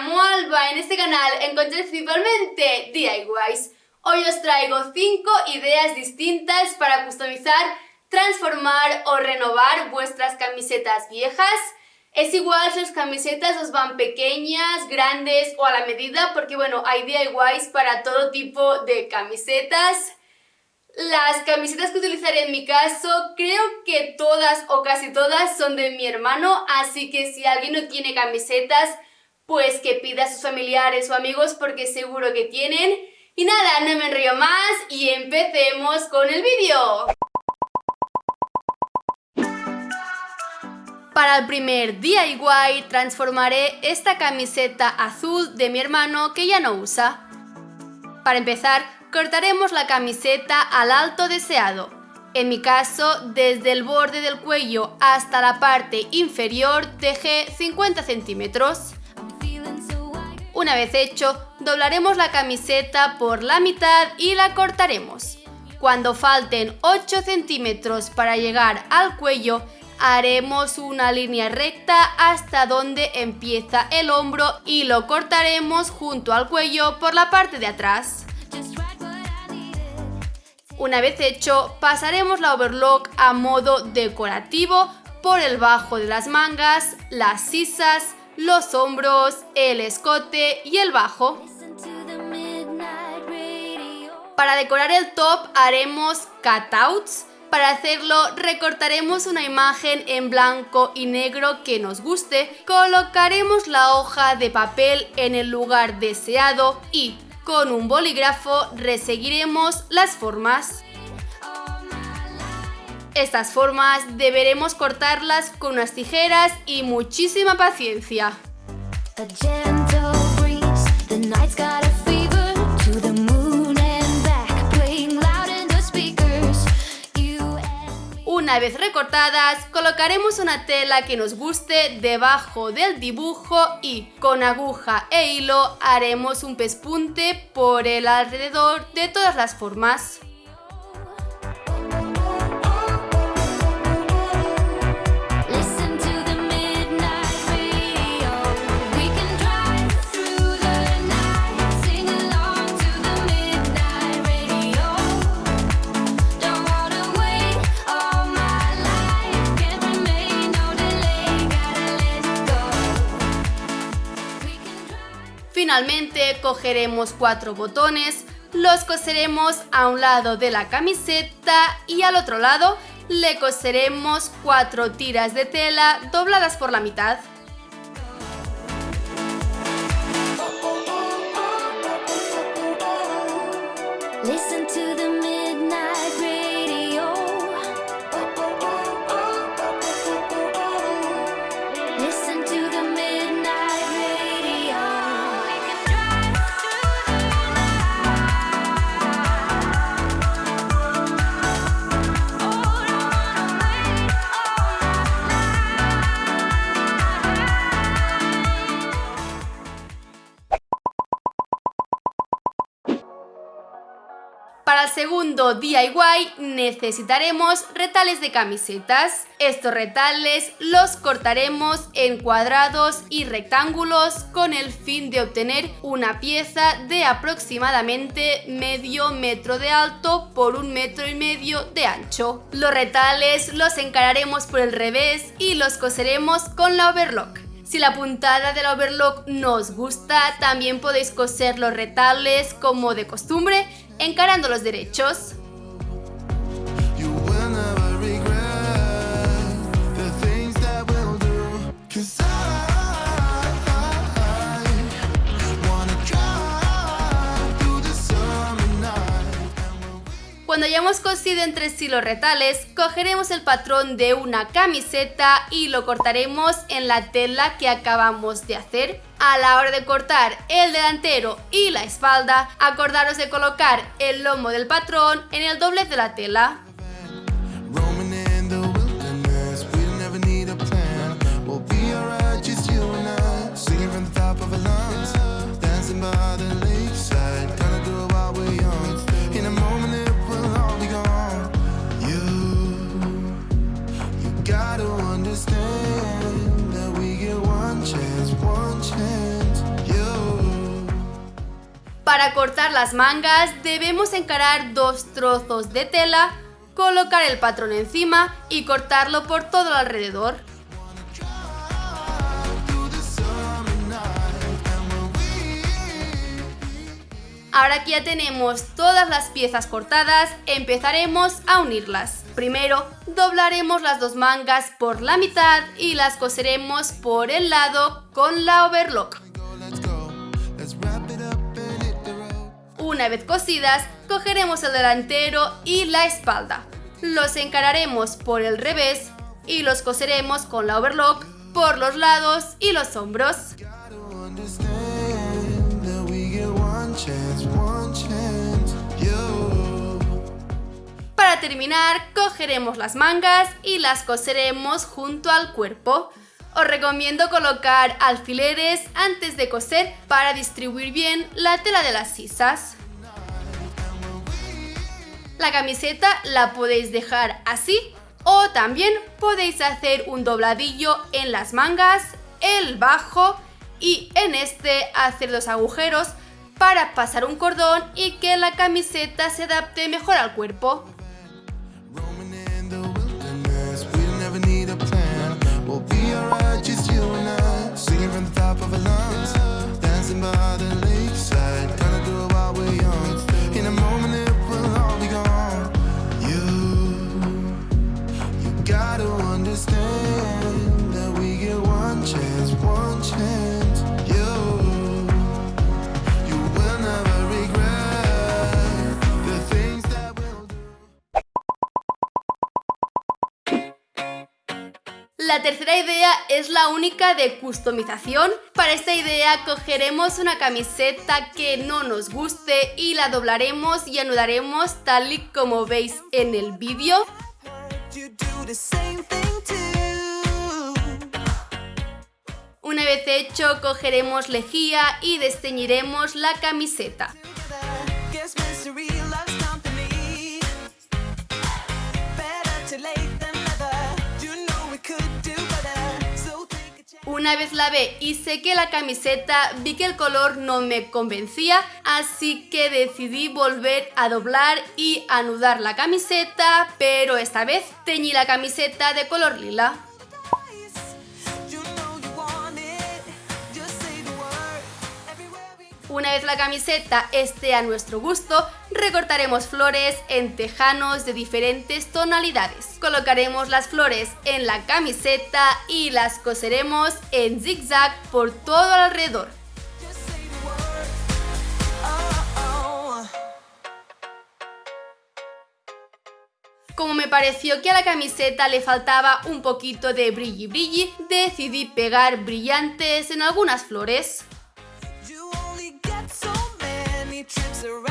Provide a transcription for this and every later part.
llamo Alba, en este canal encontré principalmente DIYs. Hoy os traigo 5 ideas distintas para customizar, transformar o renovar vuestras camisetas viejas. Es igual si las camisetas os van pequeñas, grandes o a la medida, porque bueno, hay DIYs para todo tipo de camisetas. Las camisetas que utilizaré en mi caso, creo que todas o casi todas son de mi hermano, así que si alguien no tiene camisetas, pues que pida a sus familiares o amigos porque seguro que tienen. Y nada, no me enrío más y empecemos con el vídeo. Para el primer DIY transformaré esta camiseta azul de mi hermano que ya no usa. Para empezar, cortaremos la camiseta al alto deseado. En mi caso, desde el borde del cuello hasta la parte inferior dejé 50 centímetros. Una vez hecho, doblaremos la camiseta por la mitad y la cortaremos. Cuando falten 8 centímetros para llegar al cuello, haremos una línea recta hasta donde empieza el hombro y lo cortaremos junto al cuello por la parte de atrás. Una vez hecho, pasaremos la overlock a modo decorativo por el bajo de las mangas, las sisas, los hombros, el escote y el bajo. Para decorar el top haremos cutouts. Para hacerlo recortaremos una imagen en blanco y negro que nos guste, colocaremos la hoja de papel en el lugar deseado y con un bolígrafo reseguiremos las formas. Estas formas deberemos cortarlas con unas tijeras y muchísima paciencia. Una vez recortadas, colocaremos una tela que nos guste debajo del dibujo y con aguja e hilo haremos un pespunte por el alrededor de todas las formas. Finalmente cogeremos cuatro botones, los coseremos a un lado de la camiseta y al otro lado le coseremos cuatro tiras de tela dobladas por la mitad. Para el segundo DIY necesitaremos retales de camisetas. Estos retales los cortaremos en cuadrados y rectángulos con el fin de obtener una pieza de aproximadamente medio metro de alto por un metro y medio de ancho. Los retales los encararemos por el revés y los coseremos con la overlock. Si la puntada del overlock nos gusta, también podéis coser los retales como de costumbre, encarando los derechos. Cuando hayamos cosido entre sí los retales, cogeremos el patrón de una camiseta y lo cortaremos en la tela que acabamos de hacer. A la hora de cortar el delantero y la espalda, acordaros de colocar el lomo del patrón en el doblez de la tela. Para cortar las mangas debemos encarar dos trozos de tela, colocar el patrón encima y cortarlo por todo alrededor. Ahora que ya tenemos todas las piezas cortadas, empezaremos a unirlas. Primero, doblaremos las dos mangas por la mitad y las coseremos por el lado con la overlock. Una vez cosidas, cogeremos el delantero y la espalda. Los encararemos por el revés y los coseremos con la overlock por los lados y los hombros. Para terminar, cogeremos las mangas y las coseremos junto al cuerpo. Os recomiendo colocar alfileres antes de coser para distribuir bien la tela de las sisas. La camiseta la podéis dejar así o también podéis hacer un dobladillo en las mangas, el bajo y en este hacer dos agujeros para pasar un cordón y que la camiseta se adapte mejor al cuerpo. La tercera idea es la única de customización. Para esta idea cogeremos una camiseta que no nos guste y la doblaremos y anudaremos tal y como veis en el vídeo. Una vez hecho, cogeremos lejía y desteñiremos la camiseta. Una vez lavé y sequé la camiseta, vi que el color no me convencía, así que decidí volver a doblar y anudar la camiseta, pero esta vez teñí la camiseta de color lila. Una vez la camiseta esté a nuestro gusto, recortaremos flores en tejanos de diferentes tonalidades. Colocaremos las flores en la camiseta y las coseremos en zigzag por todo alrededor. Como me pareció que a la camiseta le faltaba un poquito de brilli brilli, decidí pegar brillantes en algunas flores. Para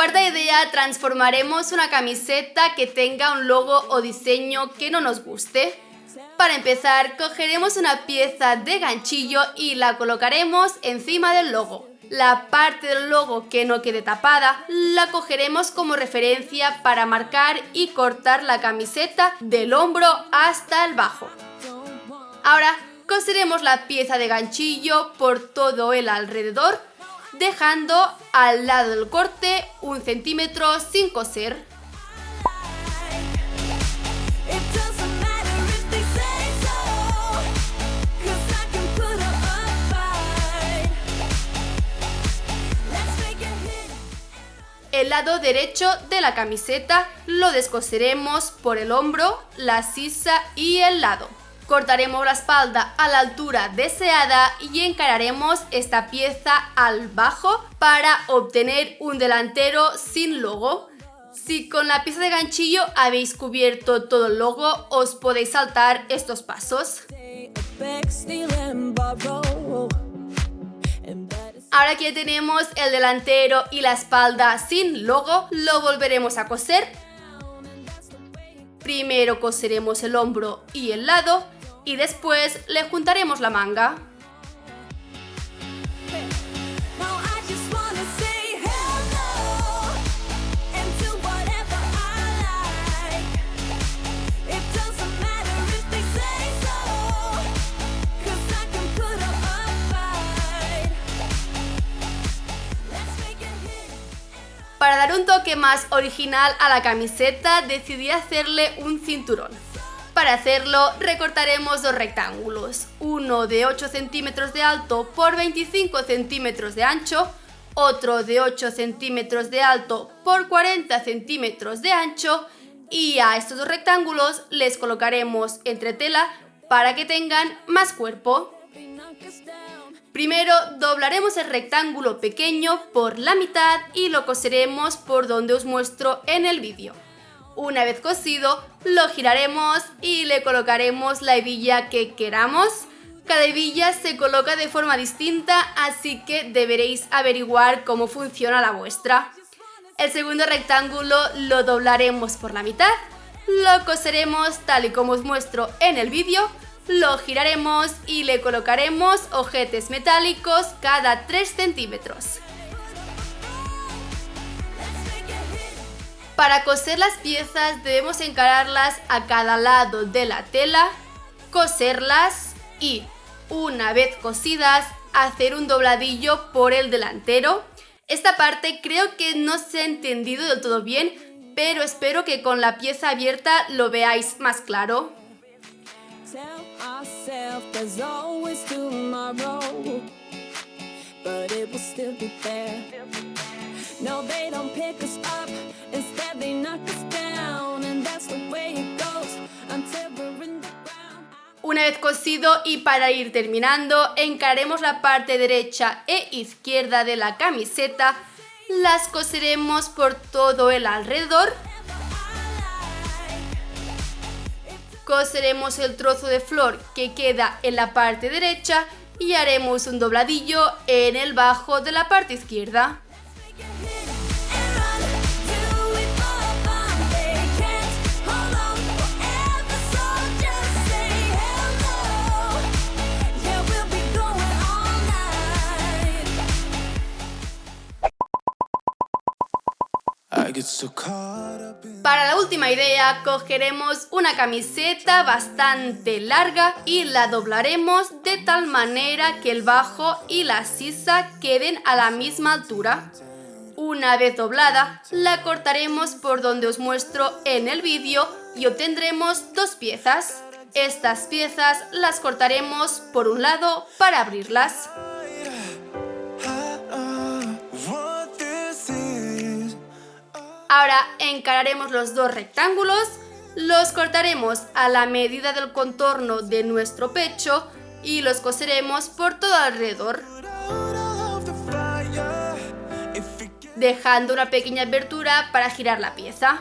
cuarta idea transformaremos una camiseta que tenga un logo o diseño que no nos guste. Para empezar, cogeremos una pieza de ganchillo y la colocaremos encima del logo. La parte del logo que no quede tapada la cogeremos como referencia para marcar y cortar la camiseta del hombro hasta el bajo. Ahora coseremos la pieza de ganchillo por todo el alrededor dejando al lado del corte un centímetro sin coser. El lado derecho de la camiseta lo descoseremos por el hombro, la sisa y el lado. Cortaremos la espalda a la altura deseada y encararemos esta pieza al bajo para obtener un delantero sin logo. Si con la pieza de ganchillo habéis cubierto todo el logo, os podéis saltar estos pasos. Ahora que tenemos el delantero y la espalda sin logo, lo volveremos a coser Primero coseremos el hombro y el lado y después le juntaremos la manga. Para dar un toque más original a la camiseta decidí hacerle un cinturón. Para hacerlo recortaremos dos rectángulos, uno de 8 centímetros de alto por 25 centímetros de ancho, otro de 8 centímetros de alto por 40 centímetros de ancho y a estos dos rectángulos les colocaremos entre tela para que tengan más cuerpo. Primero doblaremos el rectángulo pequeño por la mitad y lo coseremos por donde os muestro en el vídeo. Una vez cosido, lo giraremos y le colocaremos la hebilla que queramos. Cada hebilla se coloca de forma distinta, así que deberéis averiguar cómo funciona la vuestra. El segundo rectángulo lo doblaremos por la mitad, lo coseremos tal y como os muestro en el vídeo lo giraremos y le colocaremos ojetes metálicos cada 3 centímetros. Para coser las piezas debemos encararlas a cada lado de la tela, coserlas y, una vez cosidas, hacer un dobladillo por el delantero. Esta parte creo que no se ha entendido del todo bien, pero espero que con la pieza abierta lo veáis más claro. Una vez cosido y para ir terminando, encaremos la parte derecha e izquierda de la camiseta, las coseremos por todo el alrededor coseremos el trozo de flor que queda en la parte derecha y haremos un dobladillo en el bajo de la parte izquierda. Última idea cogeremos una camiseta bastante larga y la doblaremos de tal manera que el bajo y la sisa queden a la misma altura. Una vez doblada, la cortaremos por donde os muestro en el vídeo y obtendremos dos piezas. Estas piezas las cortaremos por un lado para abrirlas. Ahora encararemos los dos rectángulos, los cortaremos a la medida del contorno de nuestro pecho y los coseremos por todo alrededor. Dejando una pequeña abertura para girar la pieza.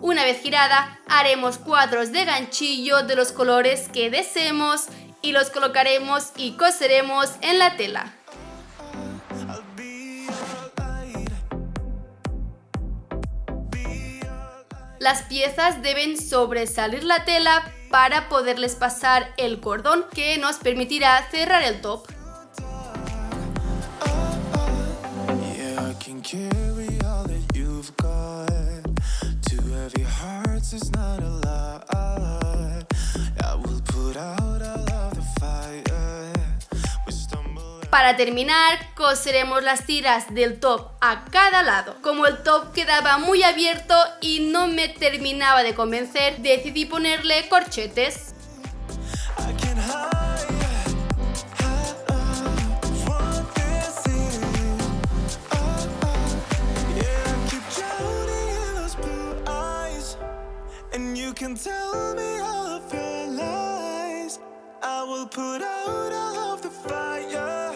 Una vez girada, haremos cuadros de ganchillo de los colores que deseemos y los colocaremos y coseremos en la tela. Las piezas deben sobresalir la tela para poderles pasar el cordón que nos permitirá cerrar el top. Para terminar, coseremos las tiras del top a cada lado. Como el top quedaba muy abierto y no me terminaba de convencer, decidí ponerle corchetes. I will put out all of the fire.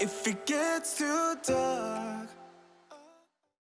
If it gets too dark.